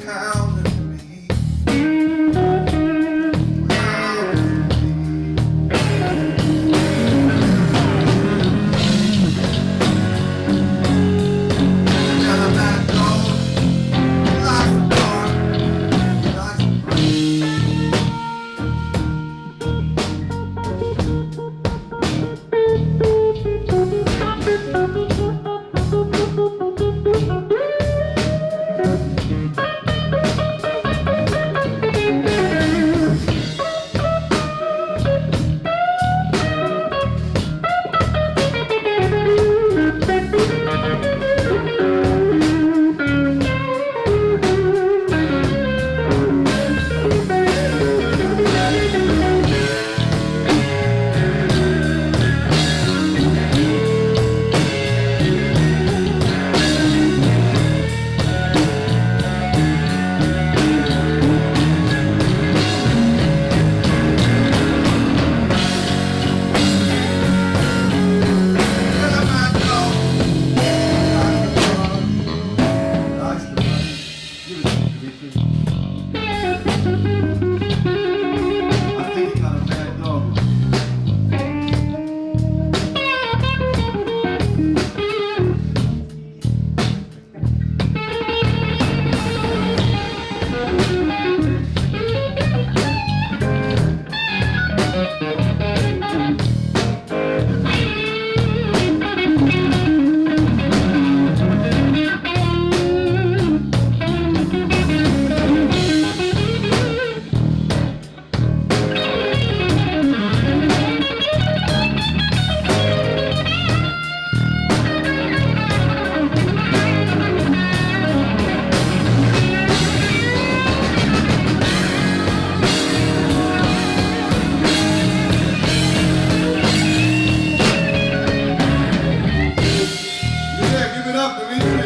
time. up, Dimitri.